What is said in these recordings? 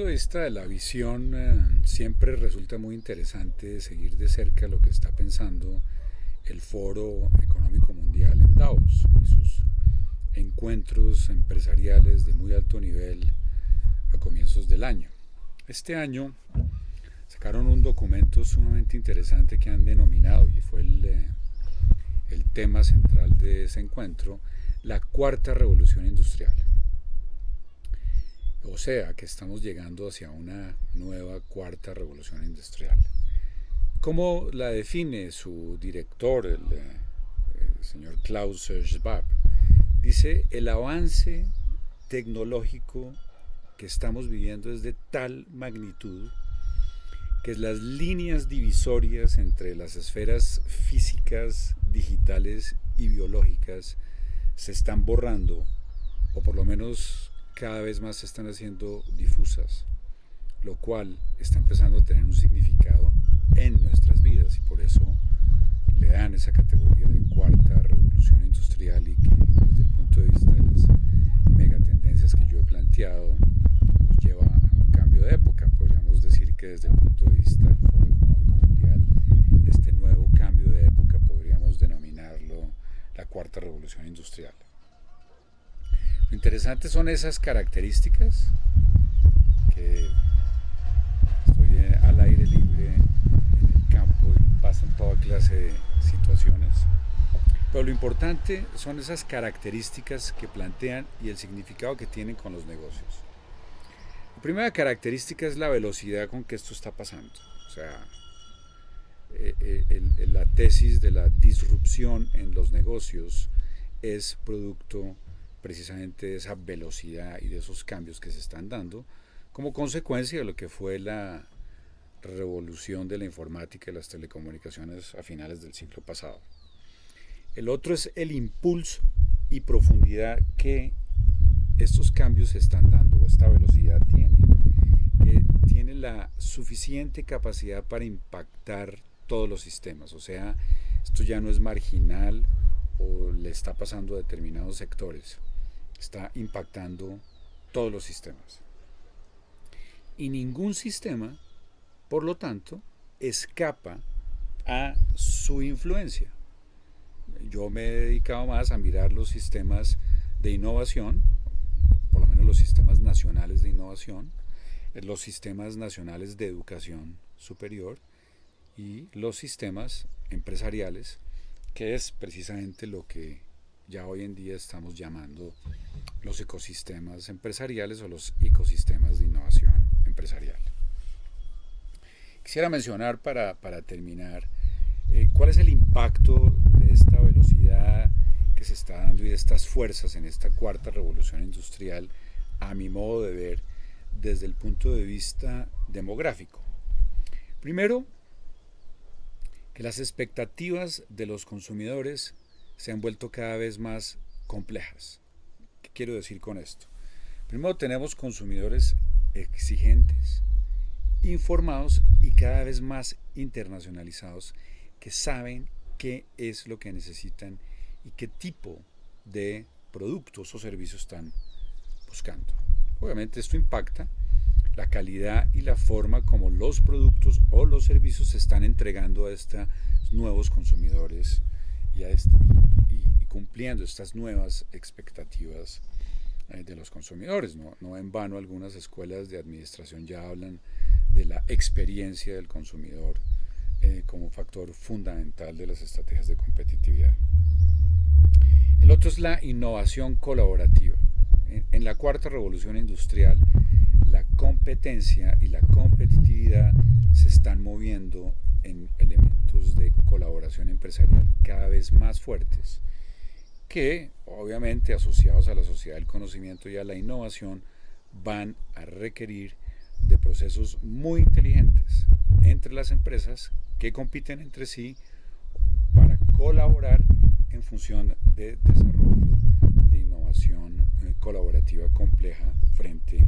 punto de vista de la visión, eh, siempre resulta muy interesante seguir de cerca lo que está pensando el Foro Económico Mundial en Davos y sus encuentros empresariales de muy alto nivel a comienzos del año. Este año sacaron un documento sumamente interesante que han denominado, y fue el, eh, el tema central de ese encuentro, la cuarta revolución industrial. O sea, que estamos llegando hacia una nueva cuarta revolución industrial. ¿Cómo la define su director, el, el señor Klaus Schwab? Dice, el avance tecnológico que estamos viviendo es de tal magnitud que las líneas divisorias entre las esferas físicas, digitales y biológicas se están borrando, o por lo menos cada vez más se están haciendo difusas, lo cual está empezando a tener un significado en nuestras vidas y por eso le dan esa categoría de cuarta revolución industrial y que desde el punto de vista de las megatendencias que yo he planteado nos lleva a un cambio de época. Podríamos decir que desde el punto de vista del Foro Económico Mundial, este nuevo cambio de época podríamos denominarlo la cuarta revolución industrial. Lo interesante son esas características que estoy al aire libre en el campo y pasan toda clase de situaciones. Pero lo importante son esas características que plantean y el significado que tienen con los negocios. La primera característica es la velocidad con que esto está pasando. O sea, eh, eh, la tesis de la disrupción en los negocios es producto precisamente de esa velocidad y de esos cambios que se están dando como consecuencia de lo que fue la revolución de la informática y las telecomunicaciones a finales del siglo pasado. El otro es el impulso y profundidad que estos cambios están dando, esta velocidad tiene, que tiene la suficiente capacidad para impactar todos los sistemas. O sea, esto ya no es marginal o le está pasando a determinados sectores, está impactando todos los sistemas. Y ningún sistema por lo tanto, escapa a su influencia. Yo me he dedicado más a mirar los sistemas de innovación, por lo menos los sistemas nacionales de innovación, los sistemas nacionales de educación superior y los sistemas empresariales, que es precisamente lo que ya hoy en día estamos llamando los ecosistemas empresariales o los ecosistemas de innovación empresarial. Quisiera mencionar para, terminar eh, cuál es el impacto de esta velocidad que se está dando y de estas fuerzas en esta cuarta revolución industrial, a mi modo de ver, desde el punto de vista demográfico. Primero, que las expectativas de los consumidores se han vuelto cada vez más complejas. ¿Qué quiero decir con esto? Primero tenemos consumidores exigentes, informados y cada vez más internacionalizados que saben qué es lo que necesitan y qué tipo de productos o servicios están buscando. Obviamente esto impacta la calidad y la forma como los productos o los servicios se están entregando a estos nuevos consumidores y, cumpliendo estas nuevas expectativas eh, de los consumidores. No, no en vano algunas escuelas de administración ya hablan de la experiencia del consumidor eh, como factor fundamental de las estrategias de competitividad. El otro es la innovación colaborativa. En, la cuarta revolución industrial, la competencia y la competitividad se están moviendo en elementos de colaboración empresarial cada vez más fuertes, que obviamente asociados a la sociedad del conocimiento y a la innovación van a requerir de procesos muy inteligentes entre las empresas que compiten entre sí para colaborar en función de desarrollo colaborativa compleja frente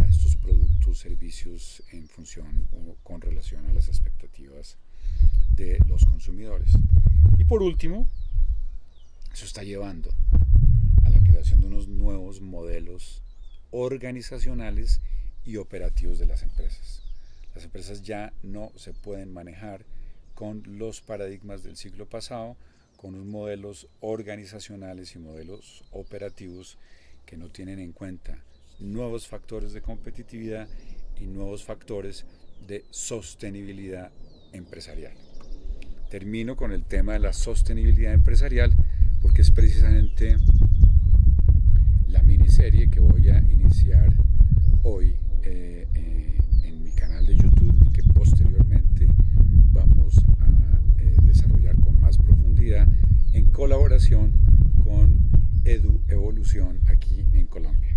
a estos productos, servicios en función o con relación a las expectativas de los consumidores. Y por último, eso está llevando a la creación de unos nuevos modelos organizacionales y operativos de las empresas. Las empresas ya no se pueden manejar con los paradigmas del siglo pasado, con unos modelos organizacionales y modelos operativos que no tienen en cuenta nuevos factores de competitividad y nuevos factores de sostenibilidad empresarial. Termino con el tema de la sostenibilidad empresarial porque es precisamente la miniserie que voy a iniciar hoy eh, eh, en mi canal de YouTube y que posteriormente vamos a eh, desarrollar con más profundidad en colaboración con Edu Evolución Colombia.